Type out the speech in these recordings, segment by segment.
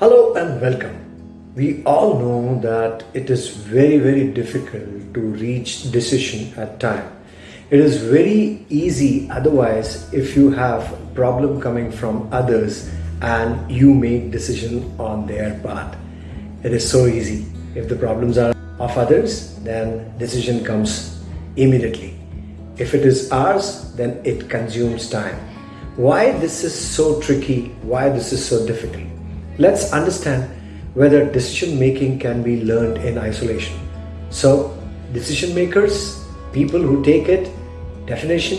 Hello and welcome. We all know that it is very, very difficult to reach decision at time. It is very easy otherwise if you have problem coming from others and you make decision on their part. It is so easy. If the problems are of others, then decision comes immediately. If it is ours, then it consumes time. Why this is so tricky, why this is so difficult. Let's understand whether decision making can be learned in isolation. So, decision makers, people who take it, definition,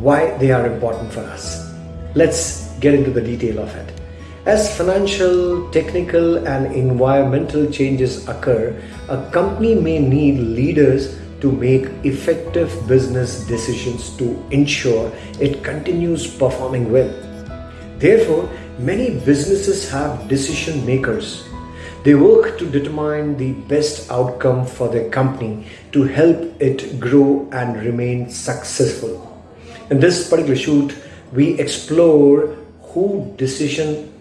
why they are important for us. Let's get into the detail of it. As financial, technical and environmental changes occur, a company may need leaders to make effective business decisions to ensure it continues performing well. Therefore, many businesses have decision makers. They work to determine the best outcome for their company to help it grow and remain successful. In this particular shoot, we explore who decision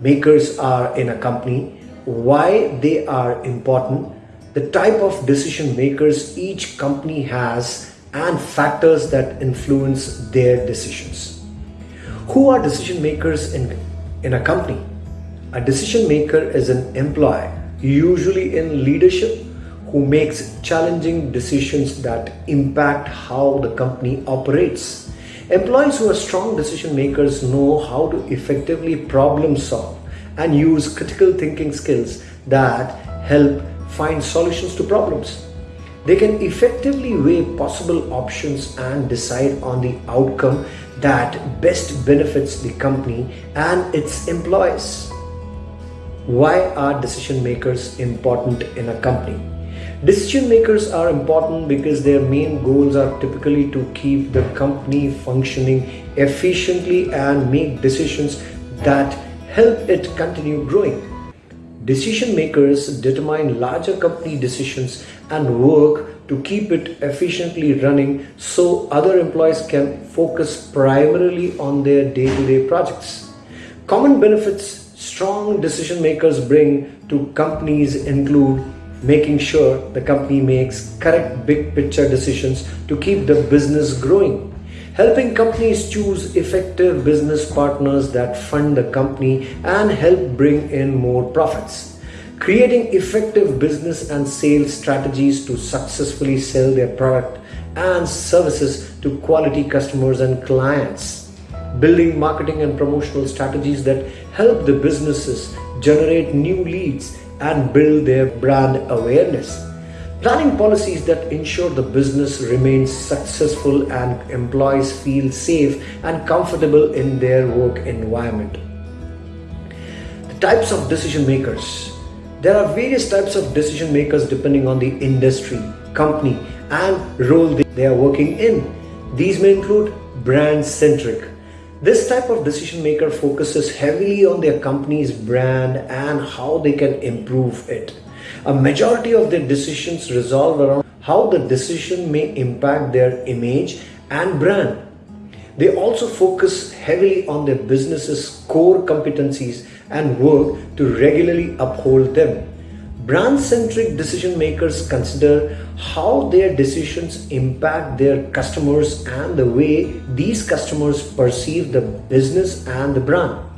makers are in a company, why they are important, the type of decision makers each company has and factors that influence their decisions. Who are decision makers in, in a company? A decision maker is an employee, usually in leadership, who makes challenging decisions that impact how the company operates. Employees who are strong decision makers know how to effectively problem solve and use critical thinking skills that help find solutions to problems. They can effectively weigh possible options and decide on the outcome that best benefits the company and its employees. Why are decision makers important in a company? Decision makers are important because their main goals are typically to keep the company functioning efficiently and make decisions that help it continue growing. Decision makers determine larger company decisions and work to keep it efficiently running so other employees can focus primarily on their day-to-day -day projects. Common benefits strong decision makers bring to companies include making sure the company makes correct big picture decisions to keep the business growing helping companies choose effective business partners that fund the company and help bring in more profits. Creating effective business and sales strategies to successfully sell their product and services to quality customers and clients. Building marketing and promotional strategies that help the businesses generate new leads and build their brand awareness Planning policies that ensure the business remains successful and employees feel safe and comfortable in their work environment. The types of decision makers. There are various types of decision makers depending on the industry, company and role they are working in. These may include brand centric. This type of decision maker focuses heavily on their company's brand and how they can improve it. A majority of their decisions resolve around how the decision may impact their image and brand. They also focus heavily on their business's core competencies and work to regularly uphold them. Brand-centric decision makers consider how their decisions impact their customers and the way these customers perceive the business and the brand.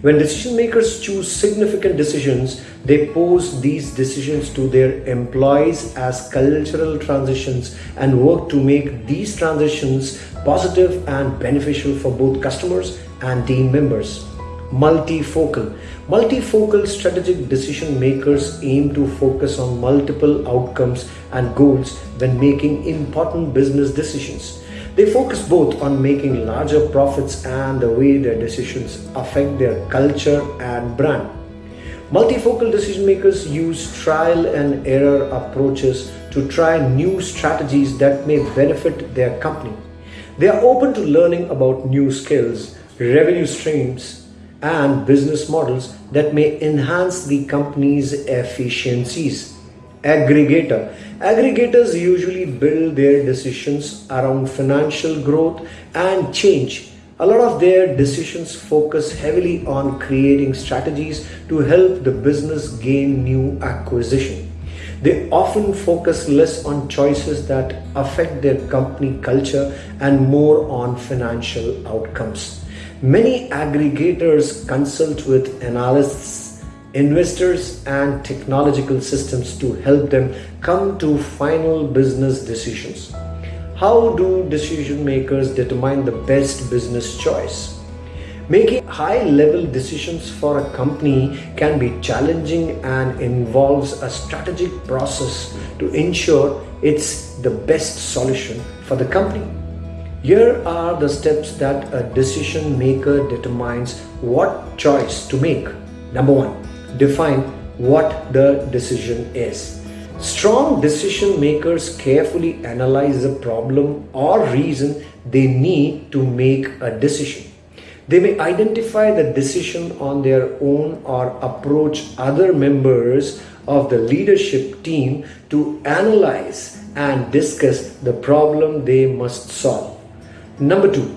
When decision makers choose significant decisions, they pose these decisions to their employees as cultural transitions and work to make these transitions positive and beneficial for both customers and team members. Multifocal. Multifocal strategic decision makers aim to focus on multiple outcomes and goals when making important business decisions. They focus both on making larger profits and the way their decisions affect their culture and brand. Multifocal decision makers use trial and error approaches to try new strategies that may benefit their company. They are open to learning about new skills, revenue streams, and business models that may enhance the company's efficiencies aggregator. Aggregators usually build their decisions around financial growth and change a lot of their decisions focus heavily on creating strategies to help the business gain new acquisition. They often focus less on choices that affect their company culture and more on financial outcomes. Many aggregators consult with analysts, investors, and technological systems to help them come to final business decisions. How do decision makers determine the best business choice? Making high level decisions for a company can be challenging and involves a strategic process to ensure it's the best solution for the company. Here are the steps that a decision maker determines what choice to make. Number one, define what the decision is. Strong decision makers carefully analyze the problem or reason they need to make a decision. They may identify the decision on their own or approach other members of the leadership team to analyze and discuss the problem they must solve. Number two,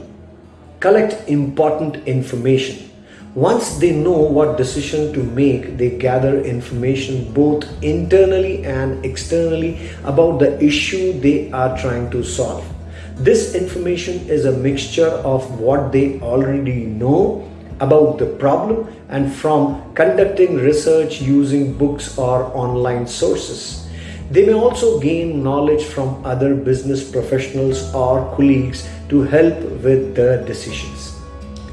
collect important information. Once they know what decision to make, they gather information both internally and externally about the issue they are trying to solve. This information is a mixture of what they already know about the problem and from conducting research using books or online sources. They may also gain knowledge from other business professionals or colleagues to help with the decisions.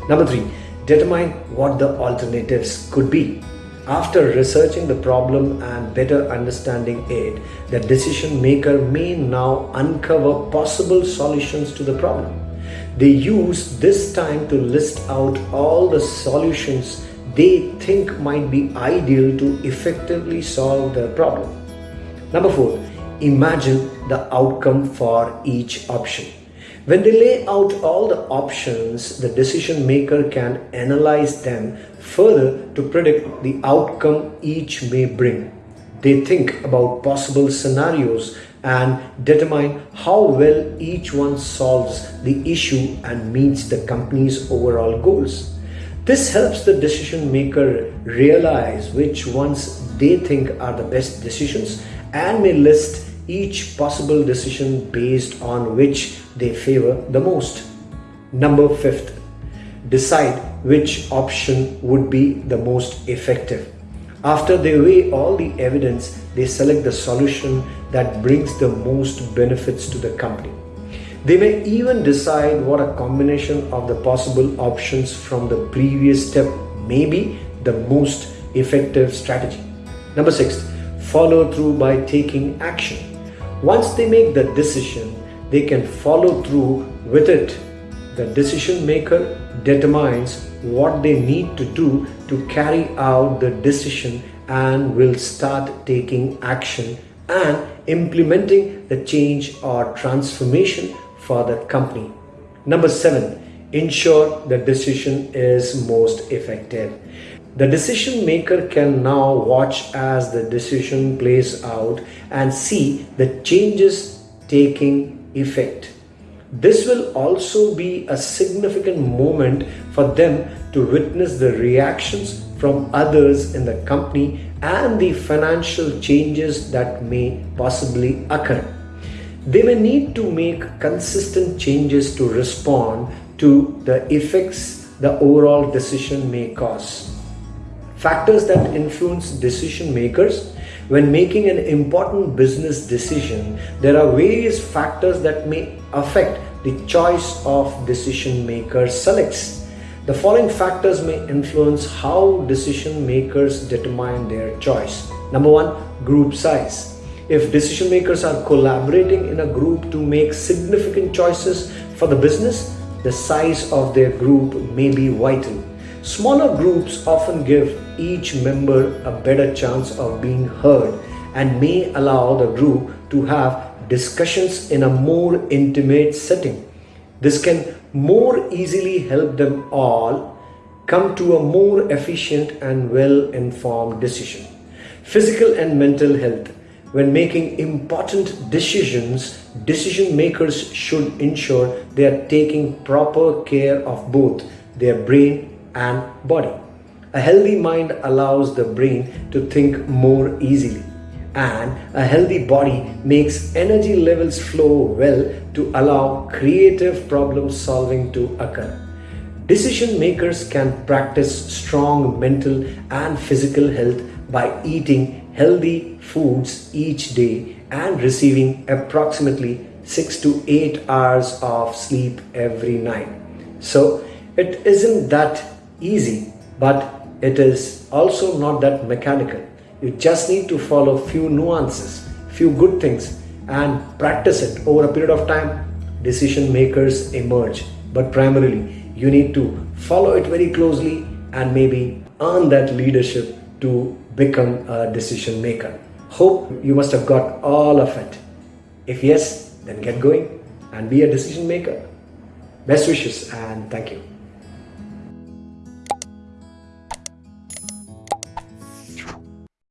Number three, determine what the alternatives could be. After researching the problem and better understanding it, the decision maker may now uncover possible solutions to the problem. They use this time to list out all the solutions they think might be ideal to effectively solve the problem. Number four, imagine the outcome for each option. When they lay out all the options, the decision maker can analyze them further to predict the outcome each may bring. They think about possible scenarios and determine how well each one solves the issue and meets the company's overall goals. This helps the decision maker realize which ones they think are the best decisions and may list each possible decision based on which they favor the most. Number fifth, decide which option would be the most effective. After they weigh all the evidence, they select the solution that brings the most benefits to the company. They may even decide what a combination of the possible options from the previous step may be the most effective strategy. Number six, follow through by taking action. Once they make the decision, they can follow through with it. The decision maker determines what they need to do to carry out the decision and will start taking action and implementing the change or transformation for the company. Number seven, ensure the decision is most effective. The decision maker can now watch as the decision plays out and see the changes taking effect. This will also be a significant moment for them to witness the reactions from others in the company and the financial changes that may possibly occur. They may need to make consistent changes to respond to the effects the overall decision may cause. Factors that influence decision makers. When making an important business decision, there are various factors that may affect the choice of decision maker selects. The following factors may influence how decision makers determine their choice. Number one, group size. If decision makers are collaborating in a group to make significant choices for the business, the size of their group may be vital. Smaller groups often give each member a better chance of being heard and may allow the group to have discussions in a more intimate setting. This can more easily help them all come to a more efficient and well informed decision. Physical and mental health. When making important decisions, decision makers should ensure they are taking proper care of both their brain and body. A healthy mind allows the brain to think more easily and a healthy body makes energy levels flow well to allow creative problem solving to occur. Decision makers can practice strong mental and physical health by eating healthy foods each day and receiving approximately 6 to 8 hours of sleep every night. So it isn't that easy, but it is also not that mechanical. You just need to follow few nuances, few good things and practice it over a period of time. Decision makers emerge, but primarily you need to follow it very closely and maybe earn that leadership to become a decision maker. Hope you must have got all of it. If yes, then get going and be a decision maker. Best wishes and thank you.